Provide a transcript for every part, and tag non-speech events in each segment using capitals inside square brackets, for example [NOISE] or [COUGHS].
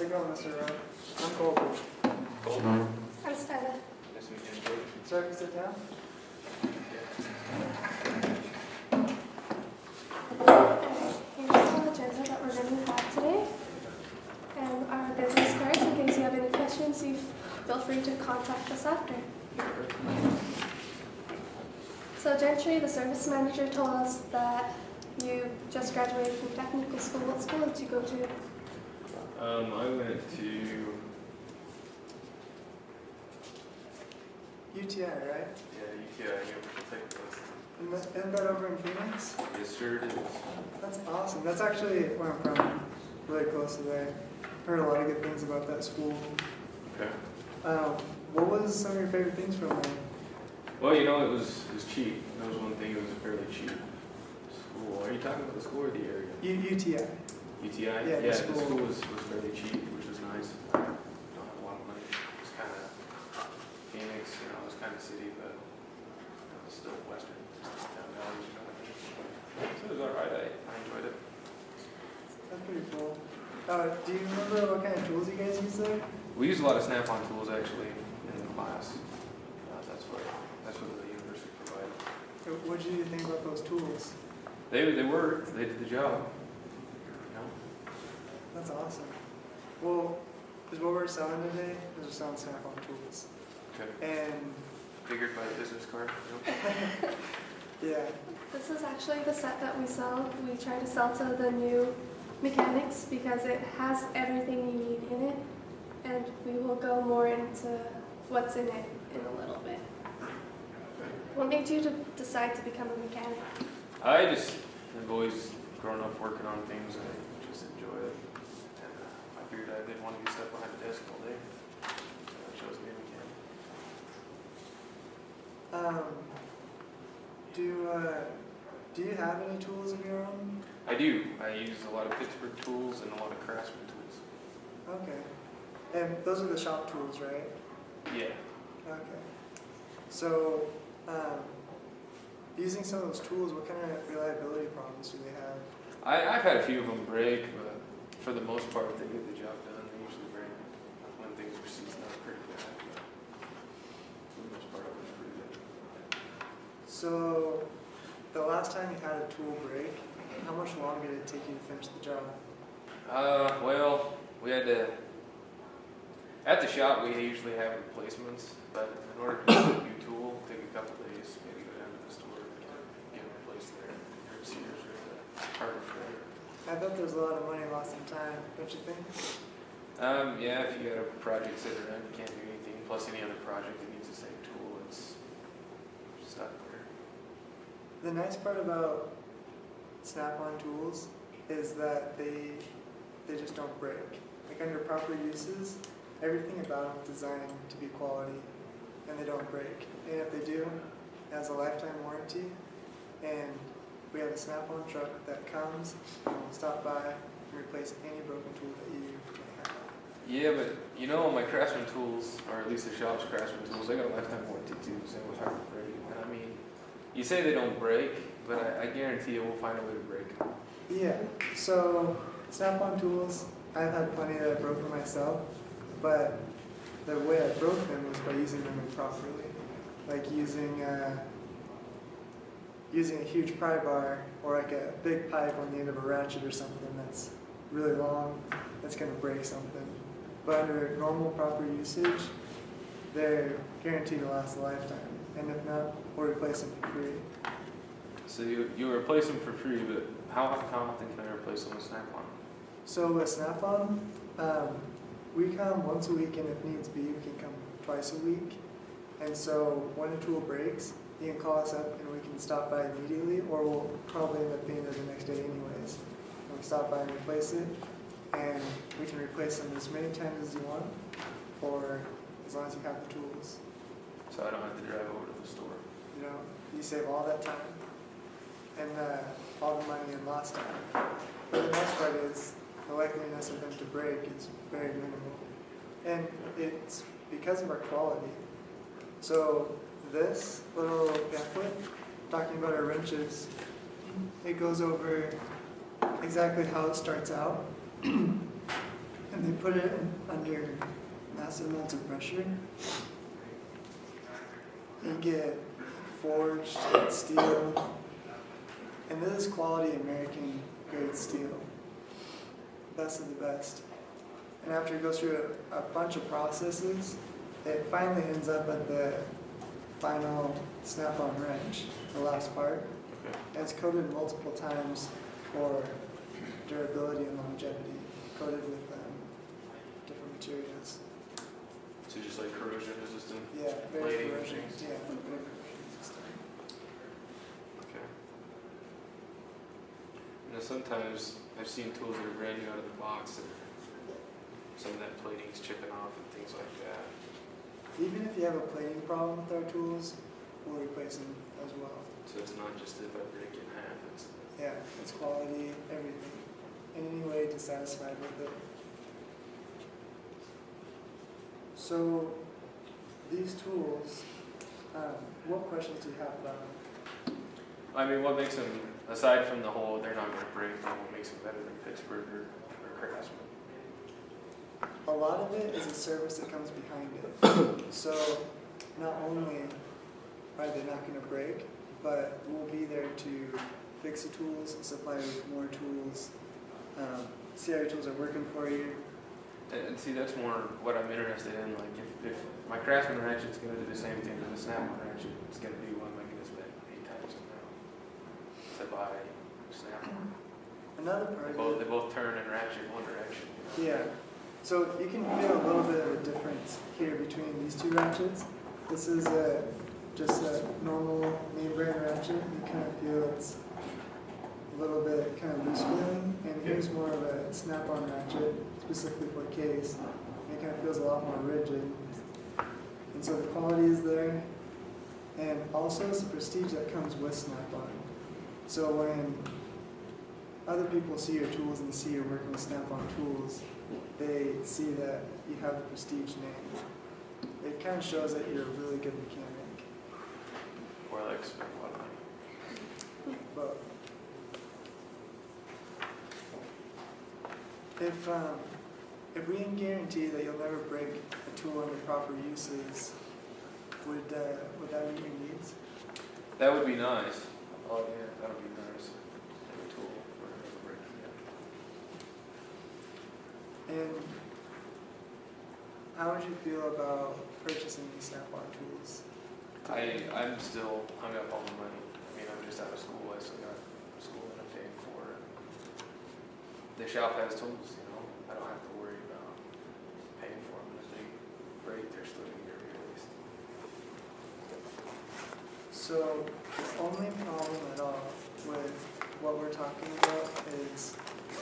How's it going, Mr. Uh, Rowe? I'm Colby. Colby. I'm Stella. Nice to meet you. Sir, can you sit down? Here's the agenda that we're going to have today. And our business cards, in case you have any questions, you feel free to contact us after. So Gentry, the service manager, told us that you just graduated from technical school. What school did you go to? Um, I went to, UTI, right? yeah, UTI, Universal Technical Institute. Isn't that- over in Phoenix? Yes, sir, it is. That's awesome. That's actually where I'm from, really close to there. Heard a lot of good things about that school. Okay. Um, what was some of your favorite things from there? Well, you know, it was, it was cheap. That was one thing, it was a fairly cheap school. Are you talking about the school or the area? U- UTI. UTI? Yeah, the the school. school was, was fairly cheap, which was nice. Don't have a lot of money. It was kind of Phoenix, you know, it was kind of city, but it was still western, down valley, you know. So it was all right, I, I enjoyed it. That's pretty cool. Uh, do you remember what kind of tools you guys used there? We used a lot of snap-on tools actually in the class. Uh, that's what that's what the university provided. What did you think about those tools? They they worked. They did the job. You know? That's awesome. Well, is what we're selling today is we're selling Snap-on tools. Okay. And Figured by the business card. [LAUGHS] Yeah, This is actually the set that we sell. We try to sell to the new mechanics because it has everything you need in it. And we will go more into what's in it in a little bit. What made you to decide to become a mechanic? I just have always grown up working on things and I just enjoy it. And I figured I didn't want to be stuck behind a desk all day. So I chose to be a mechanic. um, do, uh, do you have any tools of your own? I do. I use a lot of Pittsburgh tools and a lot of Craftsman tools. Okay. And those are the shop tools, right? Yeah. Okay. So, um, using some of those tools, what kind of reliability problems do they have? I, I've had a few of them break, but for the most part, they get the job done. They usually break when things are seasoned up pretty bad. But for the most part, it was pretty good. So, the last time you had a tool break, how much longer did it take you to finish the job? Uh, well, we had to. At the shop, we usually have replacements, but in order to get a new tool, take a couple days, maybe go down to the store and get get replaced there. Sears or the Harbor Freight. I bet there's a lot of money lost in time, don't you think? Um, yeah, if you got a project sitting around, you can't do anything. Plus, any other project that needs the same tool, it's stuck there. The nice part about Snap-on tools is that they they just don't break. Like under proper uses, everything about them is designed to be quality, and they don't break. And if they do, it has a lifetime warranty. And we have a Snap-on truck that comes and will stop by and replace any broken tool that you may have. Yeah, but you know, my Craftsman tools, or at least the shop's Craftsman tools, they got a lifetime warranty too, same with Harbor Freight. And I mean, you say they don't break, but I, I guarantee you we'll find a way to break them. Yeah, so Snap-on tools, I've had plenty that I broke for myself, but the way I broke them was by using them improperly. Like using, uh, using a huge pry bar or like a big pipe on the end of a ratchet or something that's really long, that's gonna break something. But under normal proper usage, they're guaranteed to last a lifetime. And if not, we'll replace them for free. So you, you replace them for free, but how, how often can I replace them with Snap-on? So with Snap-on, um, we come once a week, and if needs be, we can come twice a week. And so when a tool breaks, you can call us up and we can stop by immediately, or we'll probably end up being there the next day anyways. And we stop by and replace it, and we can replace them as many times as you want, for as long as you have the tools. So I don't have to drive over to the store. You know, you save all that time and uh, all the money and lost time. But the best part is the likeliness of them to break is very minimal. And it's because of our quality. So this little pamphlet talking about our wrenches, it goes over exactly how it starts out [CLEARS THROAT] and they put it under massive amounts of pressure. You get forged steel, and this is quality American grade steel, best of the best. And after it goes through a, a bunch of processes, it finally ends up at the final snap-on wrench, the last part. Okay. Coated multiple times for durability and longevity, coated with um, different materials. So just like corrosion resistant. Yeah, very corrosion. Yeah, very corrosion resistant. Okay. You know, sometimes I've seen tools that are brand new out of the box and some of that plating's chipping off and things like that. Even if you have a plating problem with our tools, we'll replace them as well. So it's not just if I break it in half, it's, Yeah, it's quality, everything, in any way dissatisfied with it. So, these tools, um, what questions do you have about them? I mean, what makes them, aside from the whole, they're not gonna break, what makes them better than Pittsburgh or, or Craftsman? A lot of it is a service that comes behind it. [COUGHS] So, not only are they not gonna break, but we'll be there to fix the tools, supply you with more tools, um, see how your tools are working for you. And, and see, that's more what I'm interested in, like, if, if my Craftsman ratchet's gonna do the same thing as a Snap-on ratchet, it's gonna be, one am this gonna spend eight times the amount to buy Snap-on? Another They part of both, they both turn and ratchet one direction. you know? Yeah, so you can feel a little bit of a difference here between these two ratchets. This is a, just a normal main brand ratchet, you kind of feel it's a little bit kind of loose feeling, and here's more of a snap-on ratchet, specifically for case, and it kind of feels a lot more rigid. And so the quality is there, and also it's the prestige that comes with snap-on. So when other people see your tools and see you're working with Snap-on tools, they see that you have the prestige name. It kind of shows that you're a really good mechanic. Or like spend a lot of money. But if um, if we can guarantee that you'll never break a tool under proper uses, would uh, would that meet your needs? That would be nice. Oh, yeah, that would be nice. Have a tool for never breaking it. And how would you feel about purchasing these Snap-on tools? I, I'm still hung up on the money. I mean, I'm just out of school, I still got school that I'm paying for. The shop has tools, you know, I don't have to worry about paying for them. If they break, they're still gonna get replaced. So the only problem at all with what we're talking about is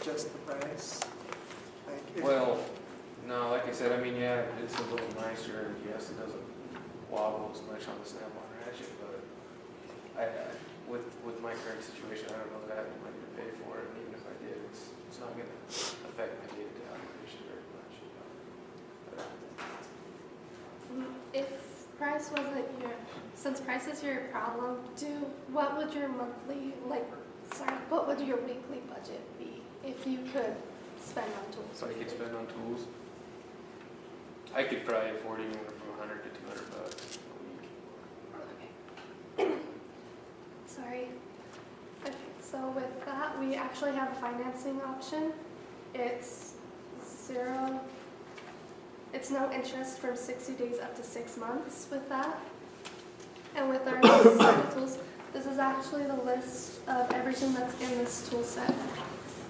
just the price. Well, no, like I said, I mean, yeah, it's a little nicer, and yes, it doesn't wobble as much on the snap-on ratchet, but I, I, with, with my current situation, I don't know that I have the money to pay for it, and even if I did, it's, it's not gonna affect my day-to-day operation very much, you know. Mm, If price wasn't your, since price is your problem, do, what would your monthly, like, sorry, what would your weekly budget be if you could spend on tools? So I could spend on tools. I could probably afford anywhere from hundred to two hundred bucks a week. Okay. [COUGHS] Sorry. Okay, so with that, we actually have a financing option. It's zero, it's no interest from sixty days up to six months with that. And with our [COUGHS] tools, this is actually the list of everything that's in this tool set.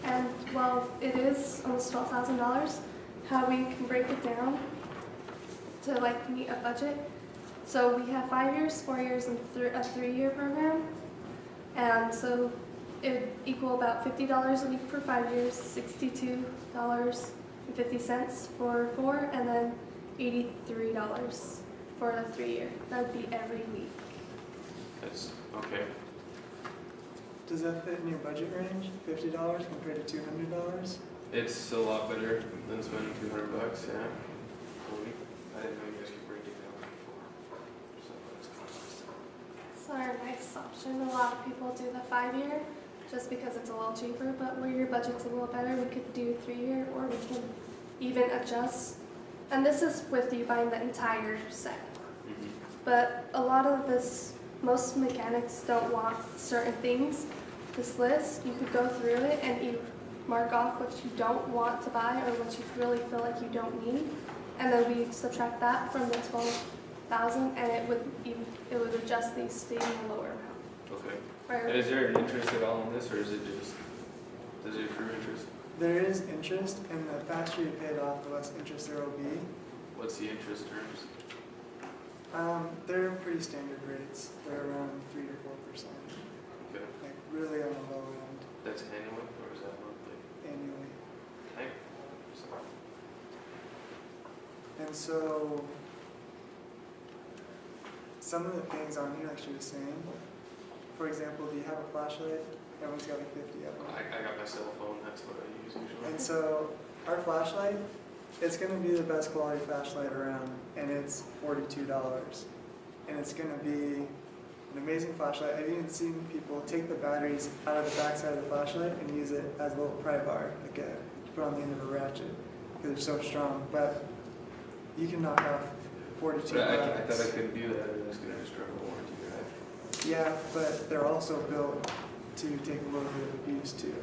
And while it is almost twelve thousand dollars, how we can break it down to like meet a budget. So we have five years, four years, and thr- a three-year program. And so it would equal about fifty dollars a week for five years, sixty-two dollars and fifty cents for four, and then eighty-three dollars for the three-year. That would be every week. That's, okay. Does that fit in your budget range, fifty dollars compared to two hundred dollars? It's a lot better than spending two hundred bucks, yeah, a week. I didn't know you guys could break it down before. So that's cost. So our nice option, a lot of people do the five-year just because it's a little cheaper, but where your budget's a little better, we could do three-year or we can even adjust. And this is with you buying the entire set. Mhm. But a lot of this, most mechanics don't want certain things. This list, you could go through it and you mark off what you don't want to buy or what you really feel like you don't need. And then we subtract that from the twelve thousand and it would even, it would adjust these to even a lower amount. Okay. Or- is there an interest at all in this, or is it just, does it accrue interest? There is interest, and the faster you pay it off, the less interest there will be. What's the interest terms? Um, they're pretty standard rates. They're around three to four percent, Okay. like really on the low end That's annually, or is that monthly? annually. Okay. And so, some of the things on here, like she was saying, for example, do you have a flashlight? Everyone's got like fifty of them. I, I got my cell phone, that's what I use usually. And so, our flashlight, it's gonna be the best quality flashlight around, and it's forty-two dollars. And it's gonna be an amazing flashlight. I've even seen people take the batteries out of the backside of the flashlight and use it as a little pry bar, like a, to put on the end of a ratchet, because they're so strong. But you can knock off forty-two But I, I thought I couldn't do that, or that's gonna destroy my warranty, right? Yeah, but they're also built to take a little bit of abuse too.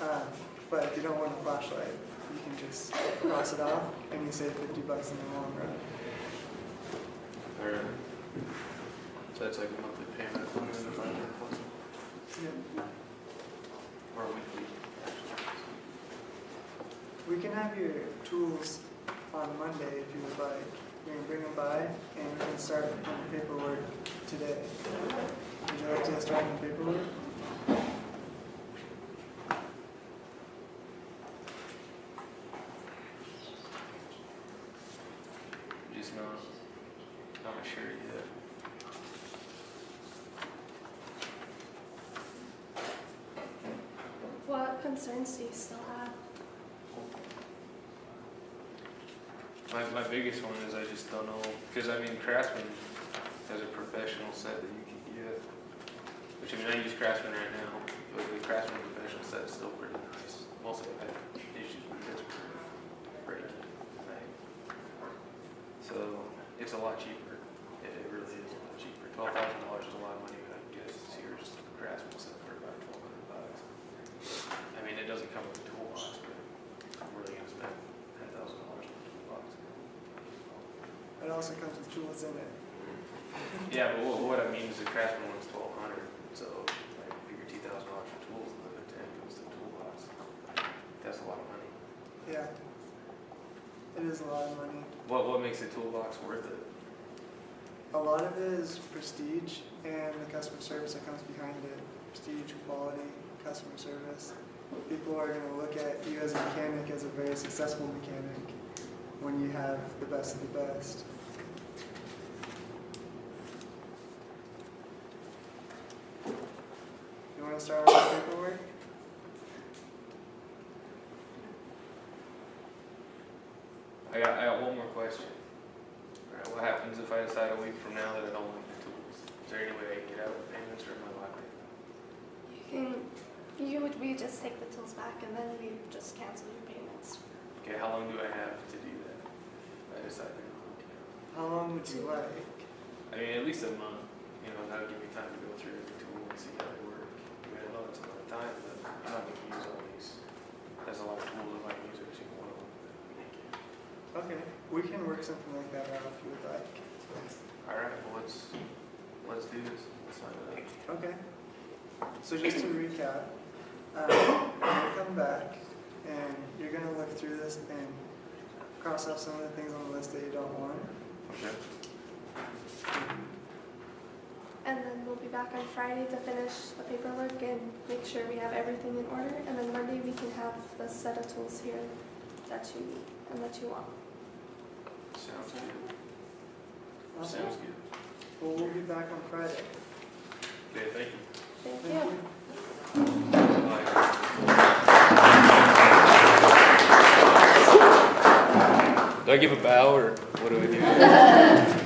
Um, but if you don't want a flashlight, you can just cross it off and you save fifty bucks in the long run. So that's like a monthly payment, one hundred and five hundred plus, or a weekly. We can have your tools on Monday if you would like. We can bring them by and we can start on the paperwork today. Would you like to start on the paperwork? Just not, not sure yet. What concerns do you still have? My, my biggest one is I just don't know, because I mean Craftsman has a professional set that you can get, which I mean, I use Craftsman right now, but the Craftsman professional set is still pretty nice. Most of it I have issues with this breaking? So it's a lot cheaper, it, it really is a lot cheaper. Twelve thousand dollars is a lot of money, but I guess here's the Craftsman set for about twelve hundred bucks. I mean, it doesn't come with a toolbox, but I'm really gonna spend ten thousand dollars on a toolbox. It also comes with tools in it. Yeah, but what, what I mean is the Craftsman one's twelve hundred, so like figure two thousand dollars for tools, and then ten goes to the toolbox. That's a lot of money. Yeah. It is a lot of money. What, what makes a toolbox worth it? A lot of it is prestige and the customer service that comes behind it. Prestige, quality, customer service. People are going to look at you as a mechanic as a very successful mechanic when you have the best of the best. You want to start on the paperwork? I got, I got one more question. Alright, what happens if I decide a week from now that I don't like the tools? Is there any way I can get out with payments or am I locked in? You can, you would, we just take the tools back and then we just cancel your payments. Okay, how long do I have to do that? If I decide to not, you know? How long would you like? I mean, at least a month, you know, that'll give me time to go through the tool and see how they work. I mean, I know it's a lot of time, but I'm not gonna use all these. There's a lot of tools I might use every single one of them. Okay, we can work something like that out if you would like. Alright, well, let's, let's do this. Let's sign it up. Okay. So just to recap, um, you're gonna come back and you're gonna look through this and cross off some of the things on the list that you don't want. Okay. And then we'll be back on Friday to finish the paperwork and make sure we have everything in order. And then Monday we can have the set of tools here that you need and that you want. Sounds good. Awesome. Sounds good. Well, we'll be back on Friday. Okay, thank you. Thank Thank you. you. Do I give a bow or what do we do? [LAUGHS]